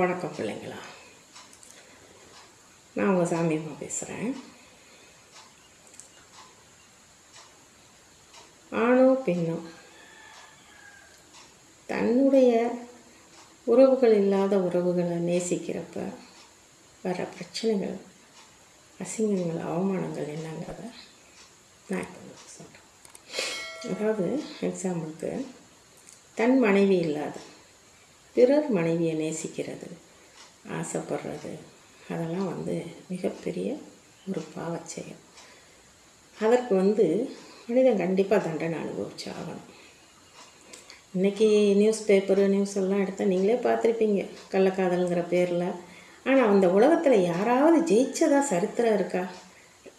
வணக்கம் பிள்ளைங்களா. நான் உங்கள் சாமியம்மா பேசுகிறேன் ஆணோ பெண்ணோ தன்னுடைய உறவுகள் இல்லாத உறவுகளை நேசிக்கிறப்ப வர பிரச்சனைகள் அசிங்கங்கள் அவமானங்கள் என்னங்கிறத நான் இப்போ சொல்கிறேன் அதாவது எக்ஸாம்பிளுக்கு தன் மனைவி இல்லாத பிறர் மனைவியை நேசிக்கிறது ஆசைப்படுறது. அதெல்லாம் வந்து மிகப்பெரிய ஒரு பாவச் செயல் அதற்கு வந்து மனிதன் கண்டிப்பாக தண்டனை அனுபவிச்சு ஆகணும். இன்றைக்கி நியூஸ் பேப்பரு நியூஸ் எல்லாம் எடுத்தால் நீங்களே பார்த்துருப்பீங்க கள்ளக்காதலுங்கிற பேரில். ஆனால் அந்த உலகத்தில் யாராவது ஜெயிச்சதா சரித்திரம் இருக்கா?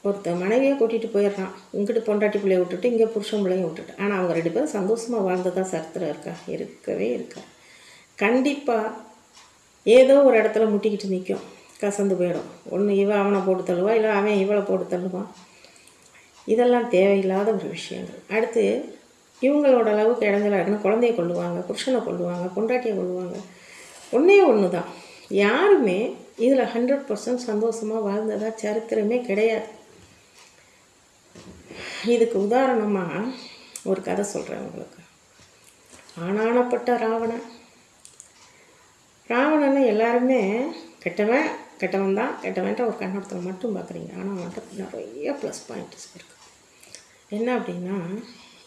ஒருத்தன் மனைவியை கூட்டிகிட்டு போயிடுறான். இங்கிட்டு பொண்டாட்டி பிள்ளைய விட்டுட்டு இங்கே புருஷன் பிள்ளையும் விட்டுட்டு. ஆனால் அவங்க ரெண்டு பேரும் சந்தோஷமாக வாழ்ந்ததாக சரித்திரம் இருக்கா? இருக்கவே இருக்கா கண்டிப்பாக ஏதோ ஒரு இடத்துல முட்டிக்கிட்டு நிற்கும் கசந்து போயிடும். ஒன்று இவன் அவனை போட்டு தள்ளுவான் இல்லை அவன் இவளை போட்டு தள்ளுவான். இதெல்லாம் தேவையில்லாத ஒரு விஷயங்கள். அடுத்து இவங்களோட அளவுக்கு இடைஞ்சலாக குழந்தைய கொள்ளுவாங்க புருஷனை கொள்ளுவாங்க பொண்டாட்டியை கொள்ளுவாங்க ஒன்றே ஒன்று தான் யாருமே இதில் ஹண்ட்ரட் பர்சன்ட் சந்தோஷமாக வாழ்ந்ததாக சரித்திரமே கிடையாது. இதுக்கு உதாரணமாக ஒரு கதை சொல்கிறேன் உங்களுக்கு. ஆனானப்பட்ட ராவணன். ராவணனை எல்லாருமே கெட்டவன் கெட்டவன் தான் கெட்டவன்ட்ட ஒரு கண்ணோட்டத்தில் மட்டும் பார்க்குறீங்க ஆனால் அவன்கிட்ட நிறைய ப்ளஸ் பாயிண்ட்ஸ் இருக்குது என்ன அப்படின்னா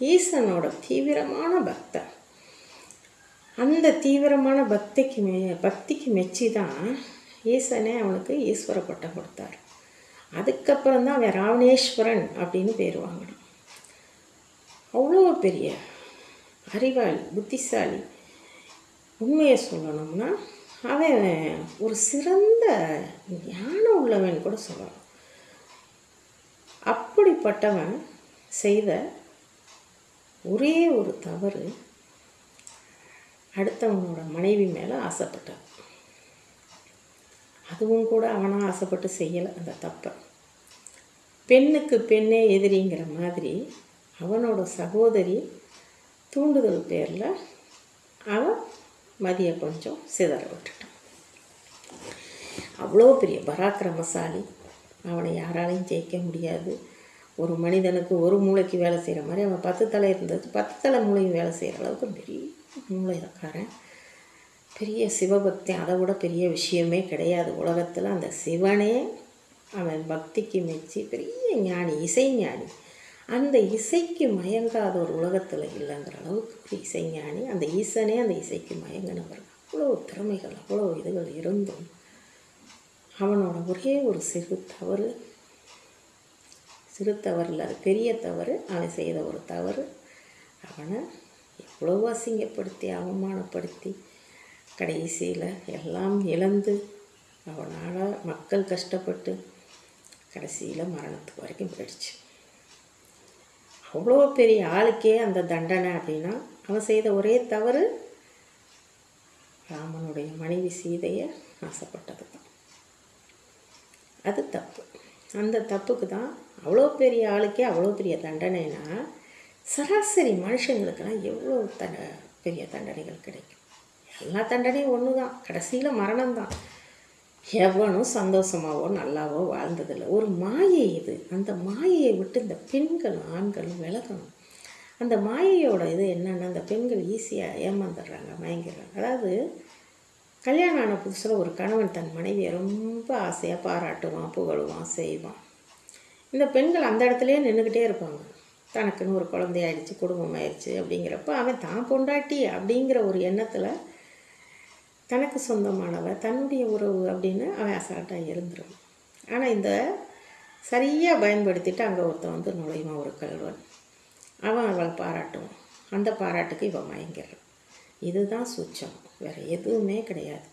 ஈசனோட தீவிரமான பக்தன் அந்த தீவிரமான பக்திக்கு மெ பக்திக்கு மெச்சி தான் ஈசனே அவனுக்கு ஈஸ்வர பட்டம் கொடுத்தாரு. அதுக்கப்புறம் தான் அவன் ராவணேஸ்வரன் அப்படின்னு பேர் வாங்கினான். அவ்வளோ பெரிய அறிவாளி புத்திசாலி. உண்மையை சொல்லணும்னா அவன் ஒரு சிறந்த ஞானம் உள்ளவன் கூட சொல்லலாம். அப்படிப்பட்டவன் செய்த ஒரே ஒரு தவறு அடுத்தவனோட மனைவி மேலே ஆசைப்பட்டான். அதுவும் கூட அவனாக ஆசைப்பட்டு செய்யலை அந்த தப்பை. பெண்ணுக்கு பெண்ணே எதிரிங்கிற மாதிரி அவனோட சகோதரி தூண்டுதல் பேரில் அவன் மதியம் கொஞ்சம் சிதற விட்டுட்டான் அவ்வளோ பெரிய பராக்கிரமசாலி. அவனை யாராலையும் ஜெயிக்க முடியாது. ஒரு மனிதனுக்கு ஒரு மூளைக்கு வேலை செய்கிற மாதிரி அவன் பத்து தலை இருந்தது. பத்து தலை மூளையும் வேலை செய்கிற அளவுக்கு பெரிய மூளைக்காரன். பெரிய சிவபக்தி அதை விட பெரிய விஷயமே கிடையாது உலகத்தில். அந்த சிவனே அவன் பக்திக்கு மெச்சி பெரிய ஞானி இசை ஞானி. அந்த இசைக்கு மயங்காத ஒரு உலகத்தில் இல்லைங்கிற அளவுக்கு இசைஞானி அந்த ஈசனே அந்த இசைக்கு மயங்கினவர். அவ்வளோ திறமைகள் அவ்வளோ இதுகள் இருந்தும் அவனோட ஒரே ஒரு சிறு தவறு சிறு தவறில் அது பெரிய தவறு அவன் செய்த ஒரு தவறு அவனை எவ்வளோ அசிங்கப்படுத்தி அவமானப்படுத்தி கடைசியில் எல்லாம் இழந்து அவனால் மக்கள் கஷ்டப்பட்டு கடைசியில் மரணத்துக்கு வரைக்கும் போயிடுச்சு. அவ்வளோ பெரிய ஆளுக்கே அந்த தண்டனை அப்படின்னா அவன் செய்த ஒரே தவறு ராமனுடைய மனைவி சீதையை ஆசைப்பட்டது தான் அது தப்பு. அந்த தப்புக்கு தான் அவ்வளோ பெரிய ஆளுக்கே அவ்வளோ பெரிய தண்டனைனா சராசரி மனுஷங்களுக்கெல்லாம் எவ்வளோ த பெரிய தண்டனைகள் கிடைக்கும். எல்லா தண்டனையும் ஒன்று தான் கடைசியில் மரணம் தான் எவனும் சந்தோஷமாவோ நல்லாவோ வாழ்ந்ததில்லை. ஒரு மாயை இது. அந்த மாயையை விட்டு இந்த பெண்களும் ஆண்களும் விலகணும். அந்த மாயையோட இது என்னென்னா அந்த பெண்கள் ஈஸியாக ஏமாந்துடுறாங்க மயங்கிடுறாங்க. அதாவது கல்யாணம் ஆன புதுசில் ஒரு கணவன் தன் மனைவியை ரொம்ப ஆசையாக பாராட்டுவான் புகழுவான் செய்வான். இந்த பெண்கள் அந்த இடத்துலையே நின்றுக்கிட்டே இருப்பாங்க. தனக்குன்னு ஒரு குழந்தையாயிடுச்சு குடும்பம் ஆயிடுச்சு அப்படிங்கிறப்ப அவன் தான் பொண்டாட்டி அப்படிங்கிற ஒரு எண்ணத்தில் தனக்கு சொந்தமானவ தன்னுடைய உறவு அப்படின்னு அவன் அசால்ட்டாக இருந்துடும் ஆனால் இந்த சரியாக பயன்படுத்திட்டு அங்கே ஒருத்தன் வந்து நுழைவான் ஒரு கல்வன் அவன் அவளை பாராட்டுவான் அந்த பாராட்டுக்கு இவன் மயங்கிறான் இதுதான் சூச்சம். வேறு எதுவுமே கிடையாது.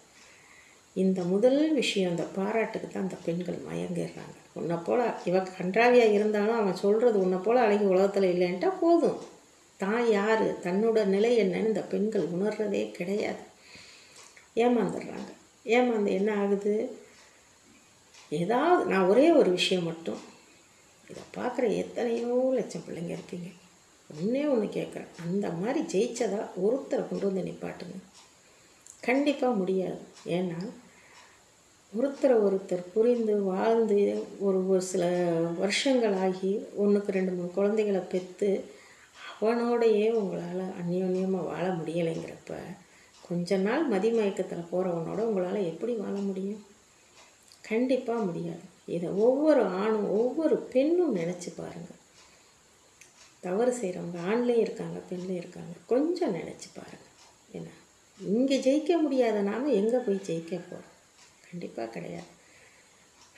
இந்த முதல் விஷயம் அந்த பாராட்டுக்கு தான் அந்த பெண்கள் மயங்கிடுறாங்க. உன்னை போல் இவ கன்றாவியாக இருந்தாலும் அவன் சொல்கிறது உன்னை போல் அழகி உலகத்தில் இல்லைன்ட்டா போதும். தான் யார்? தன்னோட நிலை என்னன்னு இந்த பெண்கள் உணர்றதே கிடையாது. ஏமாந்துடுறாங்க. ஏமாந்து என்ன ஆகுது? ஏதாவது நான் ஒரே ஒரு விஷயம் மட்டும். இதை பார்க்குற எத்தனையோ லட்சம் பிள்ளைங்க இருப்பீங்க ஒன்றே ஒன்று கேட்குறேன். அந்த மாதிரி ஜெயிச்சதா ஒருத்தரை கொண்டு வந்து நிப்பாட்டுங்க. கண்டிப்பாக முடியாது. ஏன்னா ஒருத்தரை ஒருத்தர் புரிந்து வாழ்ந்து ஒரு ஒரு சில வருஷங்கள் ஆகி ஒன்றுக்கு ரெண்டு மூணு குழந்தைகளை பெற்று அவனோடையே உங்களால் அந்யோன்யமாக வாழ முடியலைங்கிறப்ப கொஞ்ச நாள் மதிமயக்கத்தில் போகிறவனோட உங்களால் எப்படி வாழ முடியும்? கண்டிப்பாக முடியாது. இதை ஒவ்வொரு ஆணும் ஒவ்வொரு பெண்ணும் நினச்சி பாருங்கள் தவறு செய்கிறவங்க ஆண்லேயும் இருக்காங்க பெண்லேயும் இருக்காங்க. கொஞ்சம் நினச்சி பாருங்கள் ஏன்னா இங்கே ஜெயிக்க முடியாத நாம் எங்கே போய் ஜெயிக்க போகிறோம் கண்டிப்பாக கிடையாது.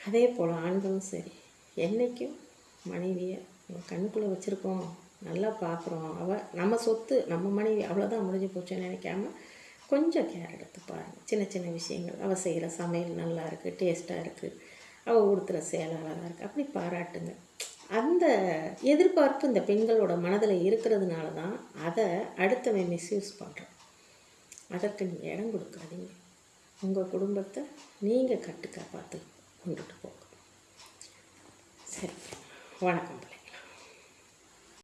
அதே போல் ஆண்களும் சரி. என்றைக்கும் மனைவியை நம்ம கண்ணுக்குள்ளே வச்சுருக்கோம். நல்லா பார்க்குறோம் அவள் நம்ம சொத்து நம்ம மனைவி அவ்வளோதான் முடிஞ்சு போச்சுன்னு நினைக்காம கொஞ்சம் கேர் எடுத்து பாருங்கள் சின்ன சின்ன விஷயங்கள். அவள் செய்கிற சமையல் நல்லா இருக்குது டேஸ்ட்டாக இருக்குது அவள் உடுத்துகிற சேலை அழகாக இருக்குது அப்படி பாராட்டுங்க. அந்த எதிர்பார்ப்பு இந்த பெண்களோட மனதில் இருக்கிறதுனால தான் அதை அடுத்தவன் மிஸ்யூஸ் பண்ணுறான் அதற்கு நீங்கள் இடம் கொடுக்காதீங்க. உங்கள் குடும்பத்தை நீங்கள் கட்டுக்கா பார்த்து கொண்டுட்டு போங்க. சரி. வணக்கம்